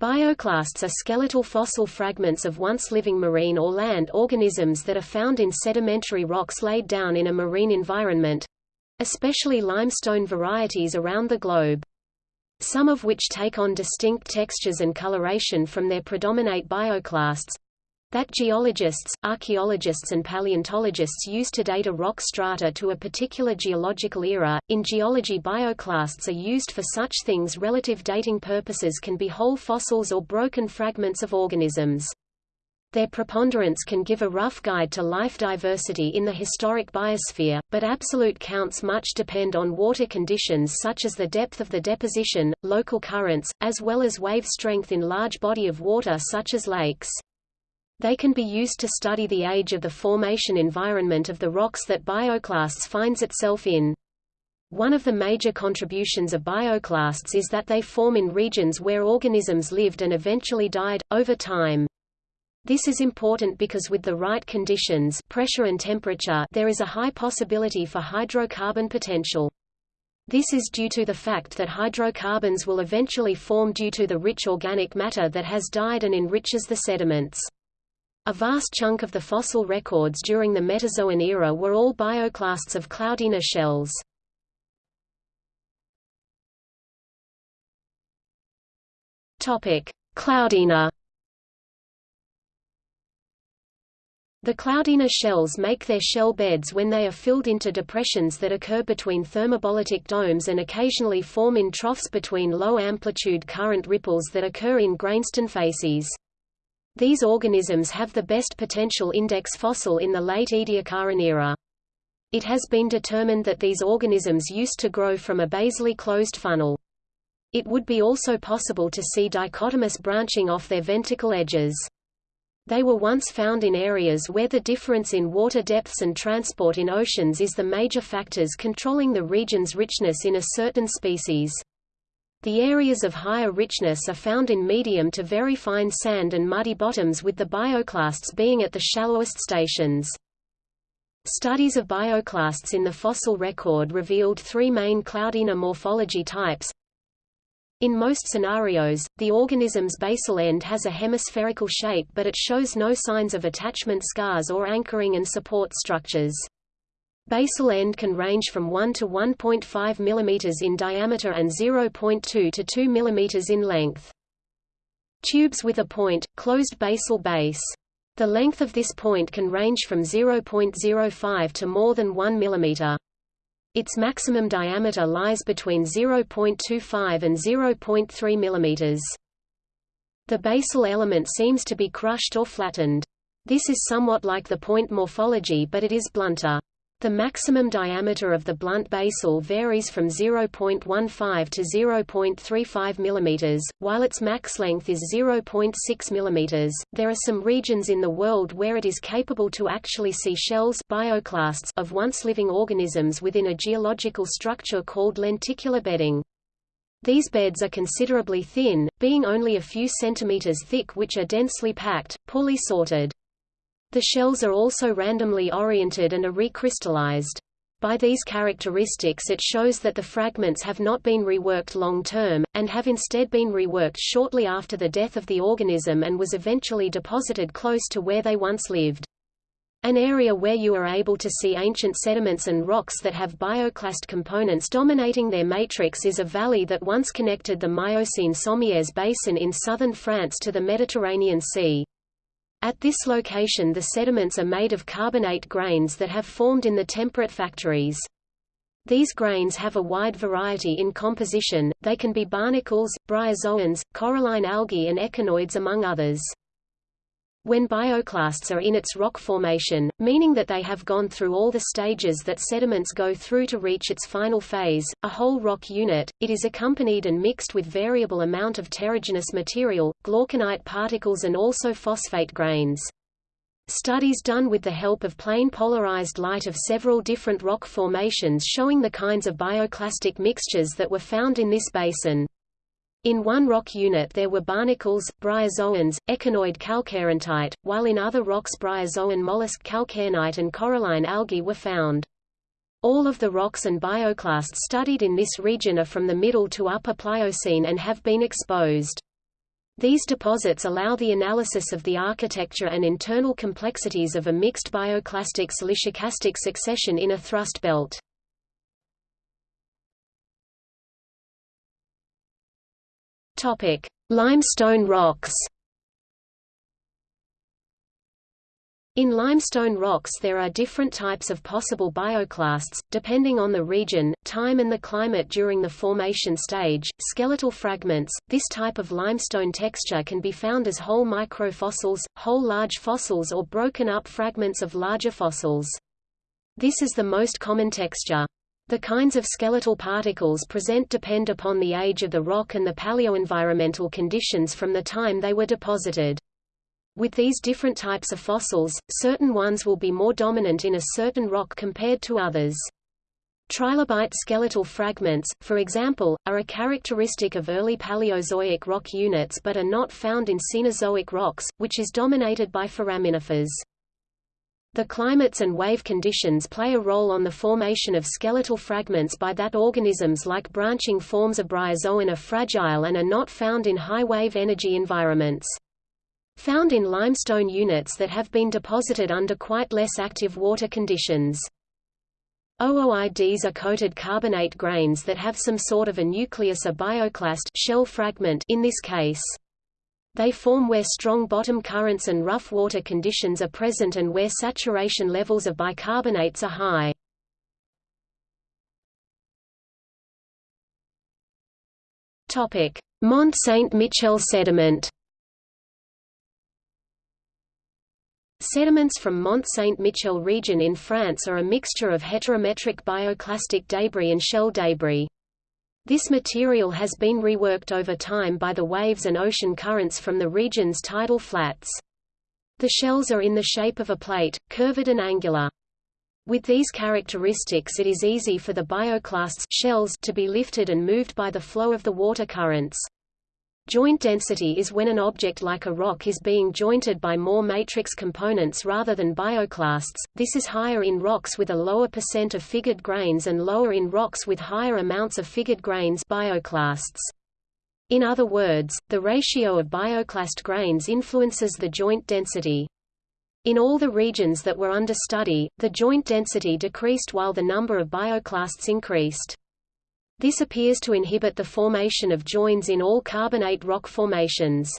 Bioclasts are skeletal fossil fragments of once living marine or land organisms that are found in sedimentary rocks laid down in a marine environment—especially limestone varieties around the globe. Some of which take on distinct textures and coloration from their predominate bioclasts, that geologists, archaeologists and paleontologists use to date a rock strata to a particular geological era. In geology bioclasts are used for such things relative dating purposes can be whole fossils or broken fragments of organisms. Their preponderance can give a rough guide to life diversity in the historic biosphere, but absolute counts much depend on water conditions such as the depth of the deposition, local currents, as well as wave strength in large body of water such as lakes. They can be used to study the age of the formation environment of the rocks that bioclasts finds itself in. One of the major contributions of bioclasts is that they form in regions where organisms lived and eventually died, over time. This is important because with the right conditions pressure and temperature there is a high possibility for hydrocarbon potential. This is due to the fact that hydrocarbons will eventually form due to the rich organic matter that has died and enriches the sediments. A vast chunk of the fossil records during the Metazoan era were all bioclasts of Cloudina shells. Topic: Cloudina. The Cloudina shells make their shell beds when they are filled into depressions that occur between thrombolitic domes and occasionally form in troughs between low-amplitude current ripples that occur in grainstone facies. These organisms have the best potential index fossil in the late Ediacaran era. It has been determined that these organisms used to grow from a basally closed funnel. It would be also possible to see dichotomous branching off their venticle edges. They were once found in areas where the difference in water depths and transport in oceans is the major factors controlling the region's richness in a certain species. The areas of higher richness are found in medium to very fine sand and muddy bottoms with the bioclasts being at the shallowest stations. Studies of bioclasts in the fossil record revealed three main Cloudina morphology types. In most scenarios, the organism's basal end has a hemispherical shape but it shows no signs of attachment scars or anchoring and support structures. Basal end can range from 1 to 1.5 mm in diameter and 0.2 to 2 mm in length. Tubes with a point, closed basal base. The length of this point can range from 0.05 to more than 1 mm. Its maximum diameter lies between 0.25 and 0.3 mm. The basal element seems to be crushed or flattened. This is somewhat like the point morphology but it is blunter. The maximum diameter of the blunt basal varies from 0.15 to 0.35 mm, while its max length is 0.6 mm. There are some regions in the world where it is capable to actually see shells bioclasts of once living organisms within a geological structure called lenticular bedding. These beds are considerably thin, being only a few centimeters thick which are densely packed, poorly sorted. The shells are also randomly oriented and are recrystallized. By these characteristics it shows that the fragments have not been reworked long-term, and have instead been reworked shortly after the death of the organism and was eventually deposited close to where they once lived. An area where you are able to see ancient sediments and rocks that have bioclast components dominating their matrix is a valley that once connected the Miocene-Sommières basin in southern France to the Mediterranean Sea. At this location the sediments are made of carbonate grains that have formed in the temperate factories. These grains have a wide variety in composition, they can be barnacles, bryozoans, coralline algae and echinoids among others. When bioclasts are in its rock formation, meaning that they have gone through all the stages that sediments go through to reach its final phase, a whole rock unit, it is accompanied and mixed with variable amount of terrigenous material, glauconite particles and also phosphate grains. Studies done with the help of plane polarized light of several different rock formations showing the kinds of bioclastic mixtures that were found in this basin. In one rock unit there were barnacles, bryozoans, echinoid calcarenite, while in other rocks bryozoan mollusk calcarenite and coralline algae were found. All of the rocks and bioclasts studied in this region are from the Middle to Upper Pliocene and have been exposed. These deposits allow the analysis of the architecture and internal complexities of a mixed bioclastic siliciclastic succession in a thrust belt. Topic: Limestone rocks. In limestone rocks there are different types of possible bioclasts, depending on the region, time and the climate during the formation stage. Skeletal fragments This type of limestone texture can be found as whole microfossils, whole large fossils or broken up fragments of larger fossils. This is the most common texture. The kinds of skeletal particles present depend upon the age of the rock and the paleoenvironmental conditions from the time they were deposited. With these different types of fossils, certain ones will be more dominant in a certain rock compared to others. Trilobite skeletal fragments, for example, are a characteristic of early Paleozoic rock units but are not found in Cenozoic rocks, which is dominated by foraminifers. The climates and wave conditions play a role on the formation of skeletal fragments by that organisms like branching forms of bryozoan are fragile and are not found in high wave energy environments. Found in limestone units that have been deposited under quite less active water conditions. Ooids are coated carbonate grains that have some sort of a nucleus a bioclast shell fragment in this case. They form where strong bottom currents and rough water conditions are present and where saturation levels of bicarbonates are high. Mont Saint-Michel sediment Sediments from Mont Saint-Michel region in France are a mixture of heterometric bioclastic debris and shell debris. This material has been reworked over time by the waves and ocean currents from the region's tidal flats. The shells are in the shape of a plate, curved and angular. With these characteristics it is easy for the bioclasts shells to be lifted and moved by the flow of the water currents. Joint density is when an object like a rock is being jointed by more matrix components rather than bioclasts. This is higher in rocks with a lower percent of figured grains and lower in rocks with higher amounts of figured grains bioclasts. In other words, the ratio of bioclast grains influences the joint density. In all the regions that were under study, the joint density decreased while the number of bioclasts increased. This appears to inhibit the formation of joins in all carbonate rock formations.